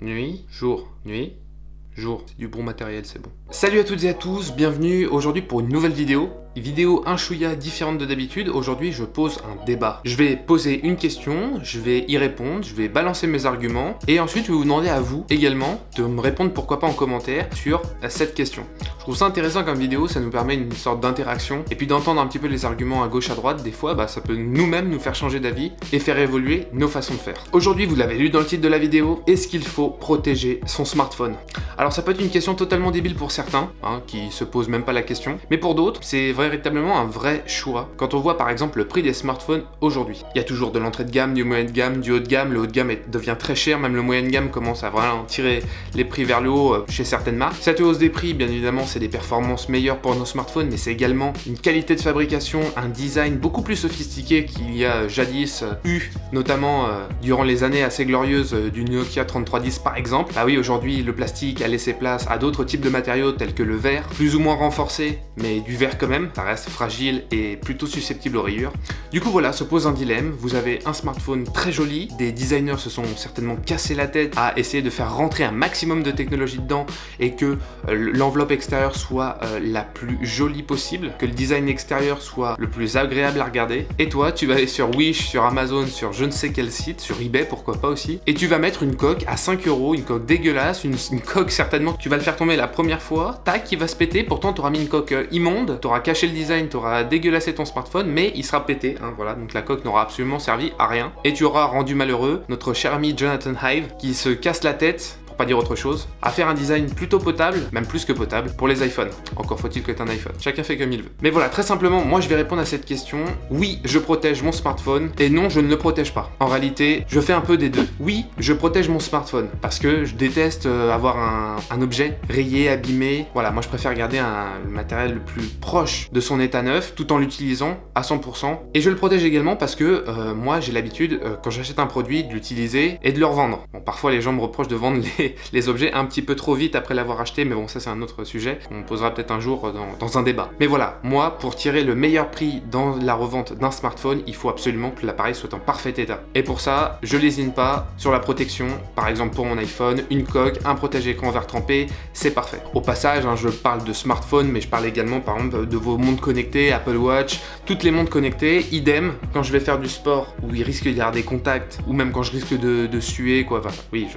nuit, jour, nuit, jour. C'est du bon matériel, c'est bon. Salut à toutes et à tous, bienvenue aujourd'hui pour une nouvelle vidéo. Vidéo un chouïa différente de d'habitude, aujourd'hui je pose un débat. Je vais poser une question, je vais y répondre, je vais balancer mes arguments, et ensuite je vais vous demander à vous également de me répondre pourquoi pas en commentaire sur cette question. Trouve ça intéressant comme vidéo, ça nous permet une sorte d'interaction, et puis d'entendre un petit peu les arguments à gauche à droite, des fois bah, ça peut nous-mêmes nous faire changer d'avis et faire évoluer nos façons de faire. Aujourd'hui, vous l'avez lu dans le titre de la vidéo, est-ce qu'il faut protéger son smartphone? Alors ça peut être une question totalement débile pour certains, hein, qui se posent même pas la question, mais pour d'autres, c'est véritablement un vrai choix quand on voit par exemple le prix des smartphones aujourd'hui. Il y a toujours de l'entrée de gamme, du moyen de gamme, du haut de gamme, le haut de gamme devient très cher, même le moyen de gamme commence à vraiment tirer les prix vers le haut euh, chez certaines marques. Cette hausse des prix, bien évidemment, c'est des performances meilleures pour nos smartphones, mais c'est également une qualité de fabrication, un design beaucoup plus sophistiqué qu'il y a jadis euh, eu, notamment euh, durant les années assez glorieuses du Nokia 3310 par exemple. Bah oui, aujourd'hui, le plastique a laissé place à d'autres types de matériaux tels que le verre, plus ou moins renforcé, mais du verre quand même, ça reste fragile et plutôt susceptible aux rayures. Du coup voilà, se pose un dilemme, vous avez un smartphone très joli, des designers se sont certainement cassé la tête à essayer de faire rentrer un maximum de technologie dedans et que euh, l'enveloppe extérieure soit euh, la plus jolie possible, que le design extérieur soit le plus agréable à regarder. Et toi, tu vas aller sur Wish, sur Amazon, sur je ne sais quel site, sur eBay pourquoi pas aussi, et tu vas mettre une coque à 5 euros, une coque dégueulasse, une, coque certainement, tu vas le faire tomber la première fois, tac, il va se péter, pourtant tu auras mis une coque euh, immonde, tu auras caché le design, tu auras dégueulassé ton smartphone, mais il sera pété, hein, voilà, donc la coque n'aura absolument servi à rien. Et tu auras rendu malheureux notre cher ami Jonathan Hive, qui se casse la tête pas dire autre chose, à faire un design plutôt potable, même plus que potable, pour les iPhones. Encore faut-il que tu un iPhone. Chacun fait comme il veut. Mais voilà, très simplement, moi je vais répondre à cette question. Oui, je protège mon smartphone, et non, je ne le protège pas. En réalité, je fais un peu des deux. Oui, je protège mon smartphone, parce que je déteste euh, avoir un, objet rayé, abîmé. Voilà, moi je préfère garder un matériel le plus proche de son état neuf, tout en l'utilisant à 100%. Et je le protège également parce que euh, moi j'ai l'habitude, euh, quand j'achète un produit, de l'utiliser et de le revendre. Bon, parfois les gens me reprochent de vendre les les, objets un petit peu trop vite après l'avoir acheté, mais bon, ça c'est un autre sujet, on posera peut-être un jour dans, un débat. Mais voilà, moi, pour tirer le meilleur prix dans la revente d'un smartphone, il faut absolument que l'appareil soit en parfait état. Et pour ça, je lésine pas sur la protection, par exemple pour mon iPhone, une coque, un protège-écran verre trempé, c'est parfait. Au passage, hein, je parle de smartphone, mais je parle également par exemple de vos montres connectées, Apple Watch, toutes les montres connectées, idem, quand je vais faire du sport où il risque d'y avoir des contacts, ou même quand je risque de, suer, quoi, enfin, oui, je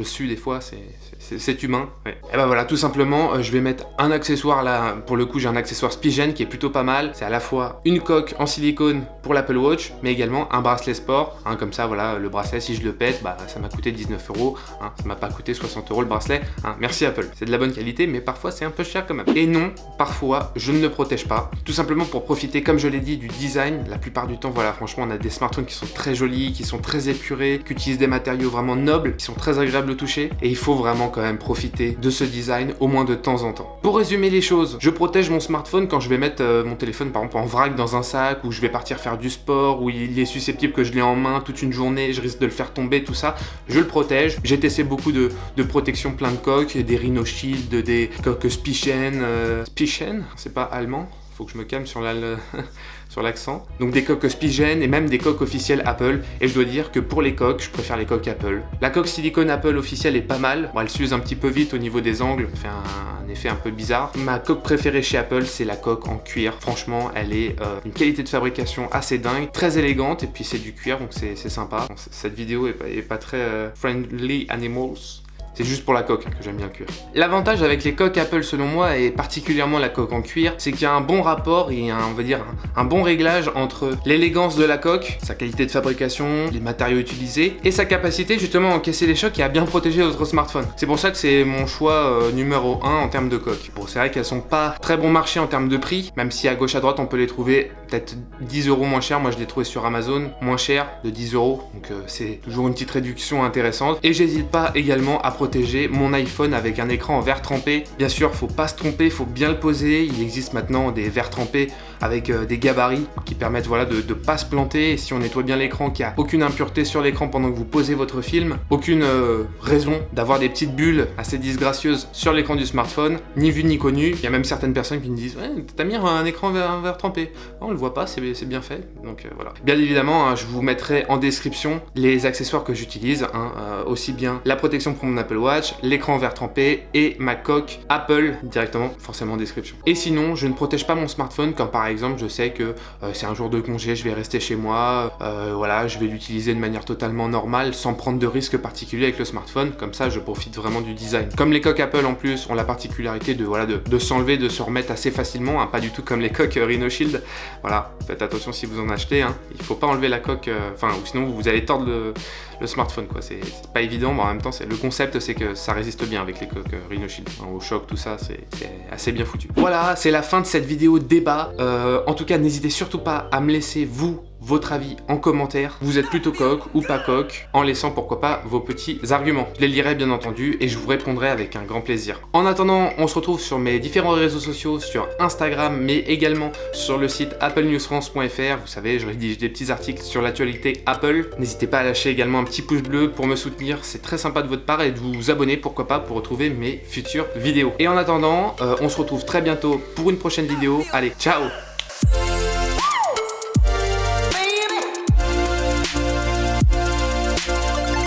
suis des fois, c'est humain. Et ben voilà, tout simplement, euh, je vais mettre un accessoire là, pour le coup j'ai un accessoire Spigen qui est plutôt pas mal. C'est à la fois une coque en silicone pour l'Apple Watch, mais également un bracelet sport. Hein, comme ça, voilà, le bracelet, si je le pète, bah, ça m'a coûté 19 euros. Hein, ça m'a pas coûté 60 euros le bracelet. Hein. merci Apple, c'est de la bonne qualité, mais parfois c'est un peu cher quand même. Et non, parfois, je ne le protège pas. Tout simplement pour profiter, comme je l'ai dit, du design. La plupart du temps, voilà, franchement, on a des smartphones qui sont très jolis, qui sont très épurés, qui utilisent des matériaux vraiment nobles, qui sont très agréables le toucher et il faut vraiment quand même profiter de ce design au moins de temps en temps. Pour résumer les choses, je protège mon smartphone quand je vais mettre euh, mon téléphone par exemple en vrac dans un sac ou je vais partir faire du sport ou il est susceptible que je l'ai en main toute une journée, je risque de le faire tomber, tout ça, je le protège. J'ai testé beaucoup de, de protection plein de coques, des Rhino des coques Spichen, euh, Spichen, c'est pas allemand faut que je me calme sur la... sur l'accent. Donc des coques Spigen et même des coques officielles Apple. Et je dois dire que pour les coques, je préfère les coques Apple. La coque silicone Apple officielle est pas mal. Bon, elle s'use un petit peu vite au niveau des angles, fait un, effet un peu bizarre. Ma coque préférée chez Apple, c'est la coque en cuir. Franchement, elle est euh, une qualité de fabrication assez dingue, très élégante, et puis c'est du cuir, donc c'est sympa. cette vidéo est pas, est pas très euh, friendly animals. C'est juste pour la coque que j'aime bien le cuir. L'avantage avec les coques Apple selon moi, et particulièrement la coque en cuir, c'est qu'il y a un bon rapport et un, on va dire un, bon réglage entre l'élégance de la coque, sa qualité de fabrication, les matériaux utilisés, et sa capacité justement à encaisser les chocs et à bien protéger votre smartphone. C'est pour ça que c'est mon choix euh, numéro 1 en termes de coque. Bon, c'est vrai qu'elles sont pas très bon marché en termes de prix, même si à gauche à droite on peut les trouver peut-être 10 euros moins cher. Moi je l'ai trouvé sur Amazon, moins cher, de 10 euros. Donc euh, c'est toujours une petite réduction intéressante. Et j'hésite pas également à protéger mon iPhone avec un écran en verre trempé. Bien sûr, faut pas se tromper, faut bien le poser. Il existe maintenant des verres trempés avec euh, des gabarits qui permettent voilà, de ne pas se planter. Et si on nettoie bien l'écran, qu'il n'y a aucune impureté sur l'écran pendant que vous posez votre film, aucune euh, raison d'avoir des petites bulles assez disgracieuses sur l'écran du smartphone, ni vu ni connu. Il y a même certaines personnes qui me disent ouais, t'as mis un écran vert, trempé. on le voit pas, c'est bien fait. Donc voilà. Bien évidemment, hein, je vous mettrai en description les accessoires que j'utilise, hein, aussi bien la protection pour mon Apple Watch, l'écran vert trempé et ma coque Apple directement, forcément en description. Et sinon, je ne protège pas mon smartphone quand par exemple je sais que euh, c'est un jour de congé, je vais rester chez moi, euh, voilà, je vais l'utiliser de manière totalement normale sans prendre de risque particulier avec le smartphone, comme ça je profite vraiment du design. Comme les coques Apple en plus ont la particularité de, voilà, de, s'enlever, de se remettre assez facilement, hein, pas du tout comme les coques euh, Rhino Shield, voilà, faites attention si vous en achetez, hein. il faut pas enlever la coque, enfin, ou sinon vous allez tordre le, le smartphone, quoi, c'est pas évident, mais en même temps, le concept c'est que ça résiste bien avec les coques Rhino Shield, au choc, tout ça, c'est assez bien foutu. Voilà, c'est la fin de cette vidéo débat. Euh, en tout cas, n'hésitez surtout pas à me laisser, vous, votre avis en commentaire. Vous êtes plutôt coq ou pas coq, en laissant pourquoi pas vos petits arguments. Je les lirai bien entendu et je vous répondrai avec un grand plaisir. En attendant, on se retrouve sur mes différents réseaux sociaux, sur Instagram, mais également sur le site applenewsfrance.fr. Vous savez, je rédige des petits articles sur l'actualité Apple. N'hésitez pas à lâcher également un petit pouce bleu pour me soutenir, c'est très sympa de votre part et de vous abonner, pourquoi pas, pour retrouver mes futures vidéos. Et en attendant, euh, on se retrouve très bientôt pour une prochaine vidéo. Allez, ciao